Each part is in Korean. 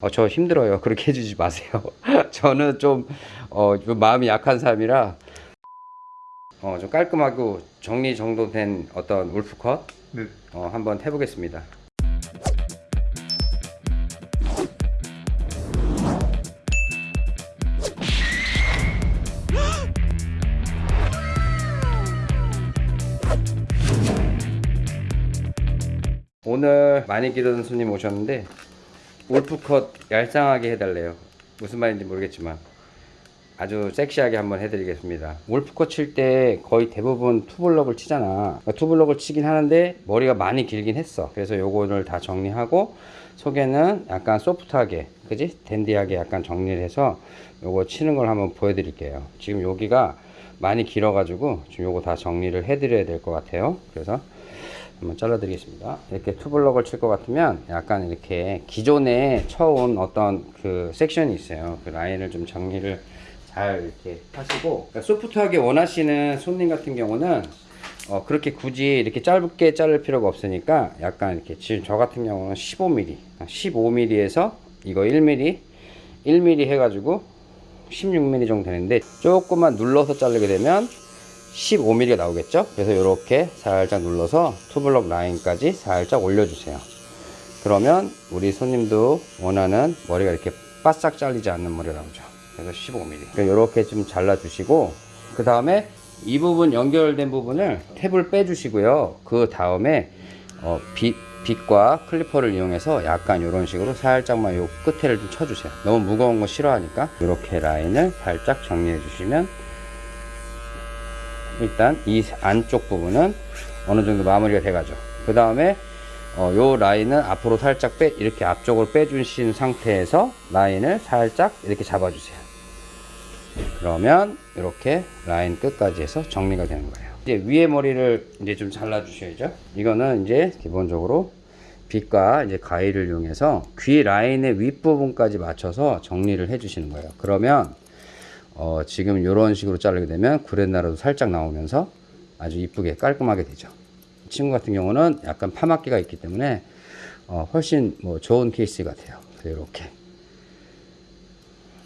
어, 저 힘들어요. 그렇게 해주지 마세요. 저는 좀, 어, 좀 마음이 약한 사람이라, 어, 좀 깔끔하고 정리 정돈된 어떤 울프컷, 네. 어, 한번 해보겠습니다. 오늘 많이 기르는 손님 오셨는데 울프컷 얄쌍하게 해달래요. 무슨 말인지 모르겠지만 아주 섹시하게 한번 해드리겠습니다. 울프컷 칠 때 거의 대부분 투블럭을 치잖아. 그러니까 투블럭을 치긴 하는데 머리가 많이 길긴 했어. 그래서 요거를 다 정리하고 속에는 약간 소프트하게 그지? 댄디하게 약간 정리를 해서 요거 치는 걸 한번 보여드릴게요. 지금 여기가 많이 길어 가지고 지금 요거 다 정리를 해 드려야 될 것 같아요. 그래서 한번 잘라 드리겠습니다. 이렇게 투블럭을 칠 것 같으면 약간 이렇게 기존에 쳐온 어떤 그 섹션이 있어요. 그 라인을 좀 정리를 잘 이렇게 하시고 그러니까 소프트하게 원하시는 손님 같은 경우는 어 그렇게 굳이 이렇게 짧게 자를 필요가 없으니까 약간 이렇게 지금 저 같은 경우는 15mm 15mm에서 이거 1mm 1mm 해가지고 16mm 정도 되는데 조금만 눌러서 자르게 되면 15mm가 나오겠죠? 그래서 이렇게 살짝 눌러서 two block 라인까지 살짝 올려주세요. 그러면 우리 손님도 원하는 머리가 이렇게 바싹 잘리지 않는 머리가 나오죠. 그래서 15mm 이렇게 좀 잘라 주시고 그 다음에 이 부분 연결된 부분을 탭을 빼 주시고요. 그 다음에 어, 빗, 빗과 clipper를 이용해서 약간 이런 식으로 살짝만 요 끝에를 좀 쳐주세요. 너무 무거운 거 싫어하니까. 이렇게 라인을 살짝 정리해 주시면 일단 이 안쪽 부분은 어느 정도 마무리가 돼가죠. 그 다음에 어, 요 라인은 앞으로 살짝 빼 이렇게 앞쪽으로 빼주신 상태에서 라인을 살짝 이렇게 잡아주세요. 그러면 이렇게 라인 끝까지 해서 정리가 되는 거예요. 이제 위에 머리를 이제 좀 잘라 주셔야죠. 이거는 이제 기본적으로 빗과 이제 가위를 이용해서 귀 라인의 윗부분까지 맞춰서 정리를 해 주시는 거예요. 그러면 어, 지금 이런 식으로 자르게 되면 구렛나루도 살짝 나오면서 아주 이쁘게 깔끔하게 되죠. 이 친구 같은 경우는 약간 파막기가 있기 때문에 어, 훨씬 뭐 좋은 케이스 같아요. 이렇게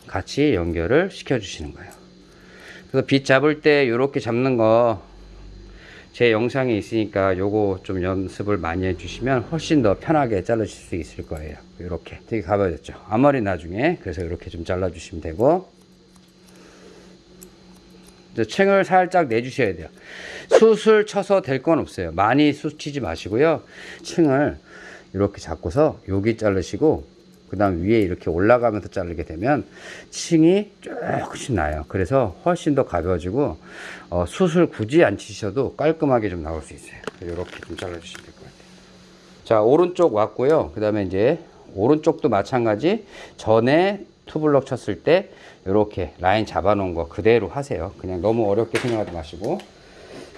같이 연결을 시켜 주시는 거예요. 그래서 빗 잡을 때 이렇게 잡는 거 제 영상에 있으니까 요거 좀 연습을 많이 해주시면 훨씬 더 편하게 잘라주실 수 있을 거예요. 이렇게 되게 가벼워졌죠. 앞머리 나중에 그래서 이렇게 좀 잘라주시면 되고 층을 살짝 내주셔야 돼요. 숱을 쳐서 될 건 없어요. 많이 숱 치지 마시고요. 층을 이렇게 잡고서 여기 자르시고 그 다음 위에 이렇게 올라가면서 자르게 되면 층이 조금씩 나요. 그래서 훨씬 더 가벼워지고 어, 숱을 굳이 안 치셔도 깔끔하게 좀 나올 수 있어요. 이렇게 좀 잘라 주시면 될 것 같아요. 자 오른쪽 왔고요. 그 다음에 이제 오른쪽도 마찬가지 전에 투블럭 쳤을 때 이렇게 라인 잡아 놓은 거 그대로 하세요. 그냥 너무 어렵게 생각하지 마시고.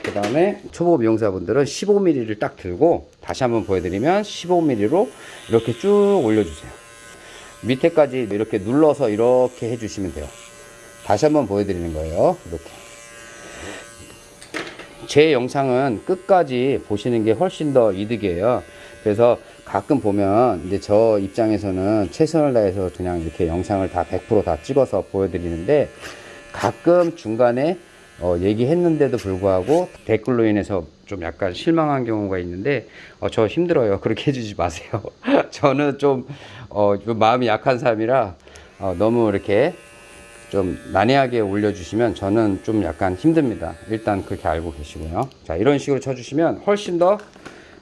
그 다음에 초보 미용사분들은 15mm를 딱 들고 다시 한번 보여드리면 15mm로 이렇게 쭉 올려주세요. 밑에까지 이렇게 눌러서 이렇게 해주시면 돼요. 다시 한번 보여드리는 거예요. 이렇게. 제 영상은 끝까지 보시는 게 훨씬 더 이득이에요. 그래서 가끔 보면 이제 저 입장에서는 최선을 다해서 그냥 이렇게 영상을 다 100%다 찍어서 보여드리는데 가끔 중간에 어, 얘기했는데도 불구하고 댓글로 인해서 좀 약간 실망한 경우가 있는데 어, 저 힘들어요. 그렇게 해주지 마세요. 저는 좀, 어, 좀 마음이 약한 사람이라 어, 너무 이렇게 좀 난해하게 올려주시면 저는 좀 약간 힘듭니다. 일단 그렇게 알고 계시고요. 자 이런 식으로 쳐주시면 훨씬 더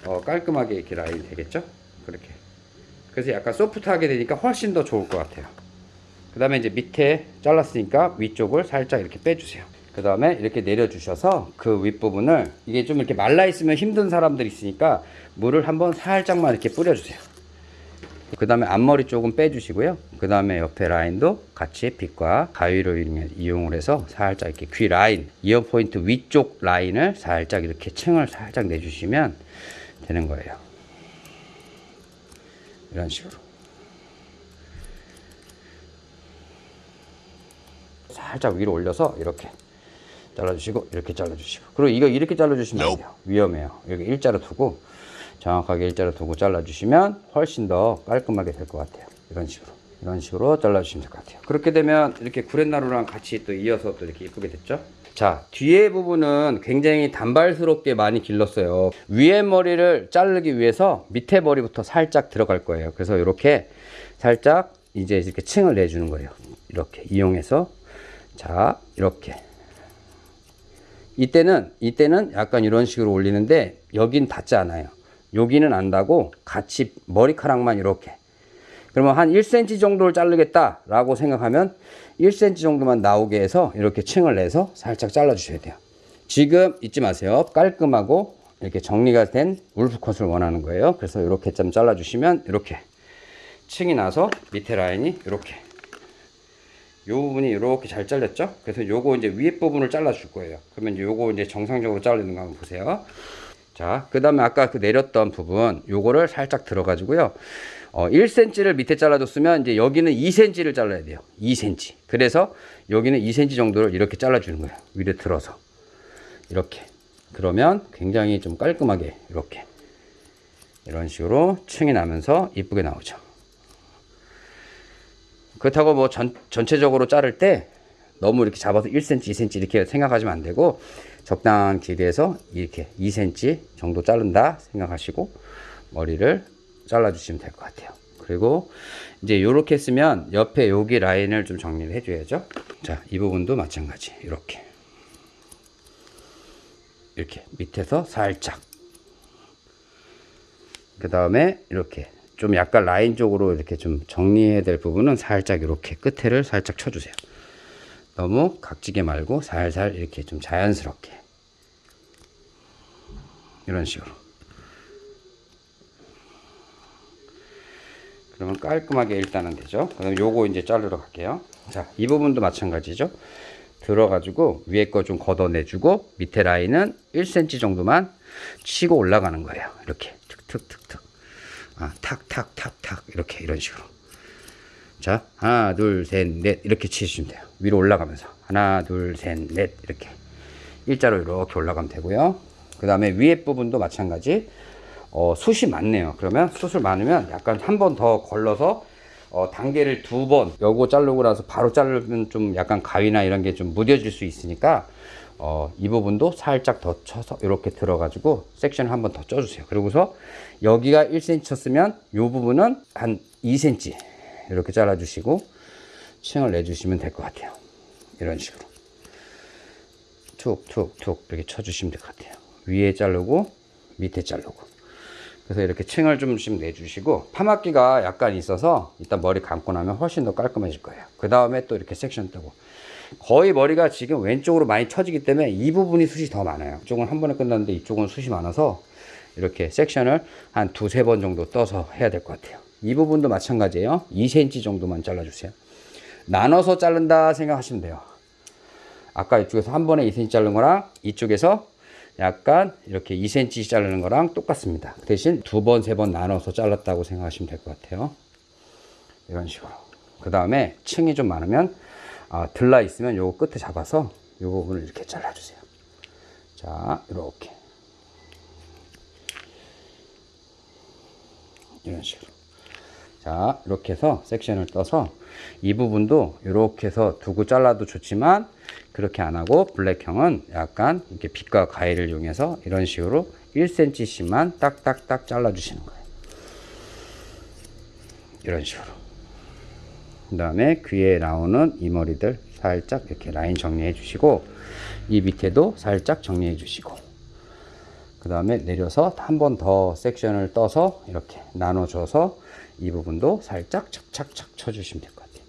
어, 깔끔하게 이렇게 라인 되겠죠? 그렇게. 그래서 약간 소프트하게 되니까 훨씬 더 좋을 것 같아요. 그 다음에 이제 밑에 잘랐으니까 위쪽을 살짝 이렇게 빼주세요. 그 다음에 이렇게 내려주셔서 그 윗부분을 이게 좀 이렇게 말라 있으면 힘든 사람들 있으니까 물을 한번 살짝만 이렇게 뿌려주세요. 그 다음에 앞머리 조금 빼주시고요. 그 다음에 옆에 라인도 같이 빗과 가위로 이용을 해서 살짝 이렇게 귀 라인 이어 포인트 위쪽 라인을 살짝 이렇게 층을 살짝 내주시면 되는 거예요. 이런 식으로. 살짝 위로 올려서 이렇게 잘라주시고 이렇게 잘라주시고. 그리고 이거 이렇게 잘라주시면 안 돼요. 위험해요. 여기 일자로 두고 정확하게 일자로 두고 잘라주시면 훨씬 더 깔끔하게 될 것 같아요. 이런 식으로 이런 식으로 잘라주시면 될 것 같아요. 그렇게 되면 이렇게 구렛나루랑 같이 또 이어서 또 이렇게 이쁘게 됐죠? 자, 뒤에 부분은 굉장히 단발스럽게 많이 길렀어요. 위에 머리를 자르기 위해서 밑에 머리부터 살짝 들어갈 거예요. 그래서 이렇게 살짝 이제 이렇게 층을 내주는 거예요. 이렇게 이용해서 자, 이렇게 이때는 이때는 약간 이런 식으로 올리는데 여긴 닿지 않아요. 여기는 안 닿고 같이 머리카락만 이렇게. 그러면 한 1cm 정도를 자르겠다 라고 생각하면 1cm 정도만 나오게 해서 이렇게 층을 내서 살짝 잘라 주셔야 돼요. 지금 잊지 마세요. 깔끔하고 이렇게 정리가 된 울프컷을 원하는 거예요. 그래서 이렇게 좀 잘라 주시면 이렇게 층이 나서 밑에 라인이 이렇게 요 부분이 이렇게 잘 잘렸죠? 그래서 요거 이제 위에 부분을 잘라 줄 거예요. 그러면 요거 이제 정상적으로 자르는 거 한번 보세요. 자, 그 다음에 아까 그 내렸던 부분, 요거를 살짝 들어가지고요. 어, 1cm를 밑에 잘라줬으면 이제 여기는 2cm를 잘라야 돼요. 2cm. 그래서 여기는 2cm 정도를 이렇게 잘라주는 거예요. 위로 들어서. 이렇게. 그러면 굉장히 좀 깔끔하게 이렇게. 이런 식으로 층이 나면서 이쁘게 나오죠. 그렇다고 뭐 전, 전체적으로 자를 때 너무 이렇게 잡아서 1cm, 2cm 이렇게 생각하시면 안 되고 적당한 길이에서 이렇게 2cm 정도 자른다 생각하시고 머리를 잘라주시면 될 것 같아요. 그리고 이제 이렇게 쓰면 옆에 여기 라인을 좀 정리를 해줘야죠. 자, 이 부분도 마찬가지. 이렇게. 이렇게 밑에서 살짝. 그 다음에 이렇게 좀 약간 라인 쪽으로 이렇게 좀 정리해야 될 부분은 살짝 이렇게 끝에를 살짝 쳐주세요. 너무 각지게 말고 살살 이렇게 좀 자연스럽게. 이런 식으로. 그러면 깔끔하게 일단은 되죠? 그럼 요거 이제 자르러 갈게요. 자 이 부분도 마찬가지죠? 들어가지고 위에 거 좀 걷어내주고 밑에 라인은 1cm 정도만 치고 올라가는 거예요. 이렇게 툭툭툭툭. 아, 탁탁탁탁. 이렇게 이런 식으로 자 하나 둘 셋 넷. 이렇게 치시면 돼요. 위로 올라가면서. 하나 둘 셋 넷. 이렇게. 일자로 이렇게 올라가면 되고요. 그 다음에 위에 부분도 마찬가지. 어, 숱이 많네요. 그러면 숱을 많으면 약간 한 번 더 걸러서 어, 단계를 두번 요거 자르고 나서 바로 자르면 좀 약간 가위나 이런 게 좀 무뎌질 수 있으니까 어, 이 부분도 살짝 더 쳐서 이렇게 들어 가지고 섹션을 한 번 더 쪄주세요. 그리고서 여기가 1cm 쳤으면 이 부분은 한 2cm 이렇게 잘라주시고 층을 내주시면 될 것 같아요. 이런 식으로. 툭툭툭 이렇게 쳐주시면 될 것 같아요. 위에 자르고 밑에 자르고. 그래서 이렇게 층을 좀씩 내주시고 파마기가 약간 있어서 일단 머리 감고 나면 훨씬 더 깔끔해질 거예요. 그 다음에 또 이렇게 섹션 뜨고. 거의 머리가 지금 왼쪽으로 많이 쳐지기 때문에 이 부분이 숱이 더 많아요. 이쪽은 한 번에 끝났는데 이쪽은 숱이 많아서 이렇게 섹션을 한 두세 번 정도 떠서 해야 될 것 같아요 이 부분도 마찬가지예요. 2cm 정도만 잘라주세요. 나눠서 자른다 생각하시면 돼요. 아까 이쪽에서 한 번에 2cm 자른 거랑 이쪽에서 약간 이렇게 2cm 자르는 거랑 똑같습니다. 대신 두 번 세 번 나눠서 잘랐다고 생각하시면 될 것 같아요. 이런 식으로. 그 다음에 층이 좀 많으면 아, 들라 있으면 요거 끝에 잡아서 요 부분을 이렇게 잘라주세요. 자 이렇게. 이런 식으로 자 이렇게 해서 섹션을 떠서 이 부분도 이렇게 해서 두고 잘라도 좋지만 그렇게 안 하고 블랙형은 약간 이렇게 빛과 가위를 이용해서 이런 식으로 1cm씩만 딱딱딱 잘라 주시는 거예요. 이런 식으로. 그 다음에 귀에 나오는 이 머리들 살짝 이렇게 라인 정리해 주시고 이 밑에도 살짝 정리해 주시고 그 다음에 내려서 한 번 더 섹션을 떠서 이렇게 나눠줘서 이 부분도 살짝 착착착 쳐주시면 될 것 같아요.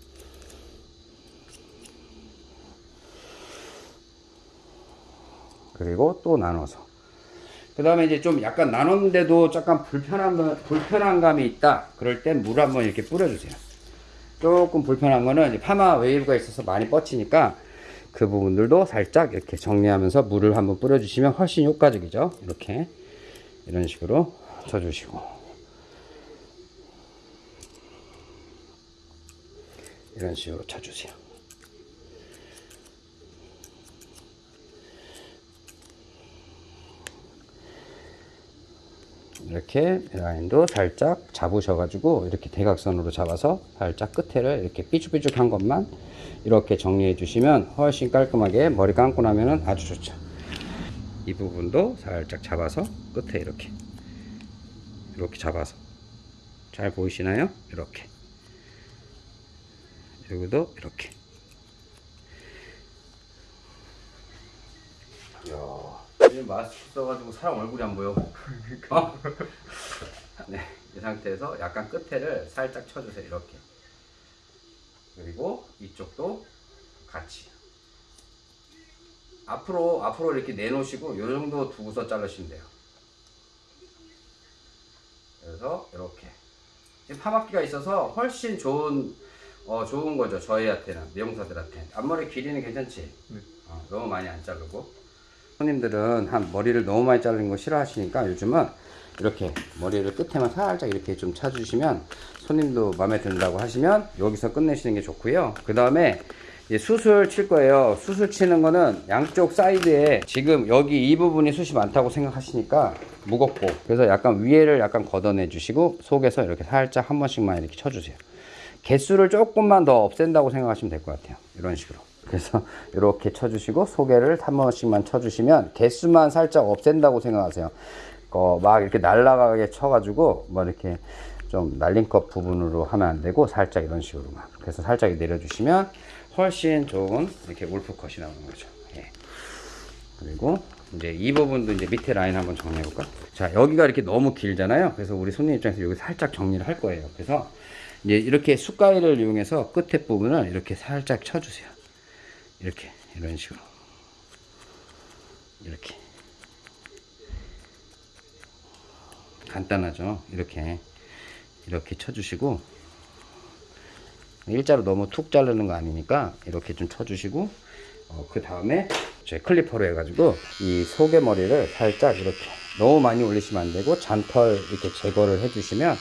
그리고 또 나눠서. 그 다음에 이제 좀 약간 나눴는데도 약간 불편한, 불편한 감이 있다. 그럴 땐 물 한번 이렇게 뿌려주세요. 조금 불편한 거는 파마 웨이브가 있어서 많이 뻗치니까 그 부분들도 살짝 이렇게 정리하면서 물을 한번 뿌려주시면 훨씬 효과적이죠. 이렇게. 이런 식으로 쳐주시고. 이런 식으로 쳐주세요. 이렇게 라인도 살짝 잡으셔가지고 이렇게 대각선으로 잡아서 살짝 끝에를 이렇게 삐죽삐죽한 것만 이렇게 정리해 주시면 훨씬 깔끔하게 머리 감고 나면은 아주 좋죠. 이 부분도 살짝 잡아서 끝에 이렇게 이렇게 잡아서 잘 보이시나요? 이렇게 여기도 이렇게. 이야 마스크 써가지고 사람 얼굴이 안 보여. 어? 네, 이 상태에서 약간 끝에를 살짝 쳐주세요 이렇게. 그리고 이쪽도 같이. 앞으로 앞으로 이렇게 내놓으시고 이 정도 두고서 자르시면 돼요. 그래서 이렇게. 지금 파마기가 있어서 훨씬 좋은 어 좋은 거죠. 저희한테는 미용사들한테 앞머리 길이는 괜찮지? 네. 어, 너무 많이 안 자르고. 손님들은 한 머리를 너무 많이 자르는 거 싫어하시니까 요즘은 이렇게 머리를 끝에만 살짝 이렇게 좀 차주시면 손님도 마음에 든다고 하시면 여기서 끝내시는 게 좋고요. 그 다음에 수술 칠 거예요. 수술 치는 거는 양쪽 사이드에 지금 여기 이 부분이 숱이 많다고 생각하시니까 무겁고. 그래서 약간 위에를 약간 걷어내 주시고 속에서 이렇게 살짝 한 번씩만 이렇게 쳐주세요 개수를 조금만 더 없앤다고 생각하시면 될 것 같아요. 이런 식으로. 그래서 이렇게 쳐주시고 소개를 한 번씩만 쳐주시면 개수만 살짝 없앤다고 생각하세요. 어, 막 이렇게 날아가게 쳐가지고 뭐 이렇게 좀것 부분으로 하면 안 되고 살짝 이런 식으로만 그래서 살짝 내려주시면 훨씬 좋은 이렇게 울프컷이 나오는 거죠. 예. 그리고 이제 이 부분도 이제 밑에 라인 한번 정리해 볼까? 자 여기가 이렇게 너무 길잖아요. 그래서 우리 손님 입장에서 여기 살짝 정리를 할 거예요. 그래서 이제 이렇게 숟가위를 이용해서 끝에 부분을 이렇게 살짝 쳐주세요. 이렇게 이런 식으로. 이렇게. 간단하죠? 이렇게. 이렇게 쳐주시고. 일자로 너무 툭 자르는 거 아니니까 이렇게 좀 쳐주시고 어, 그 다음에 제 클리퍼로 해가지고 이 속의 머리를 살짝 이렇게 너무 많이 올리시면 안 되고 잔털 이렇게 제거를 해주시면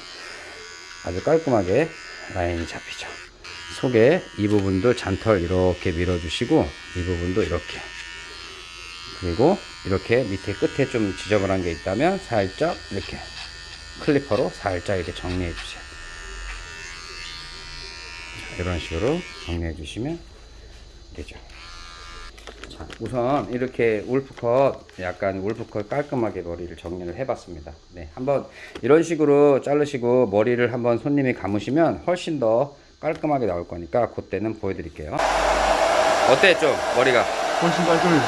아주 깔끔하게 라인이 잡히죠. 속에 이 부분도 잔털 이렇게 밀어주시고 이 부분도 이렇게. 그리고 이렇게 밑에 끝에 좀 지저분한 게 있다면 살짝 이렇게 클리퍼로 살짝 이렇게 정리해 주세요. 이런 식으로 정리해 주시면 되죠 자, 우선 이렇게 울프컷 약간 울프컷 깔끔하게 머리를 정리를 해 봤습니다. 네, 한번 이런 식으로 자르시고 머리를 한번 손님이 감으시면 훨씬 더 깔끔하게 나올 거니까 그때는 보여 드릴게요. 어때 좀 머리가? 훨씬 깔끔해.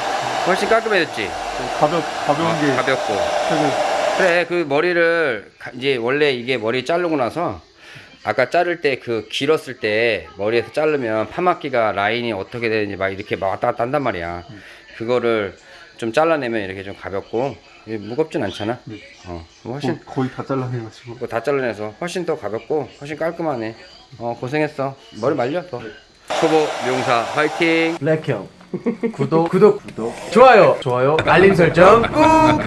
훨씬 깔끔해졌지? 가볍 가벼운 어, 게 가볍고. 그래 그 머리를 가- 이제 원래 이게 머리 자르고 나서 아까 자를 때 그 길었을 때 머리에서 자르면 파마기가 라인이 어떻게 되는지 막 이렇게 막 왔다 갔다 한단 말이야. 그거를 좀 잘라내면 이렇게 좀 가볍고 무겁진 않잖아? 네. 어 훨씬 거- 거의 다 잘라내가지고. 뭐 다 잘라내서 훨씬 더 가볍고 훨씬 깔끔하네. 어 고생했어. 머리 말려 더. 초보 미용사 화이팅! 블랙형. 구독 구독. 구독. 좋아요. 좋아요. 알림 설정 꾹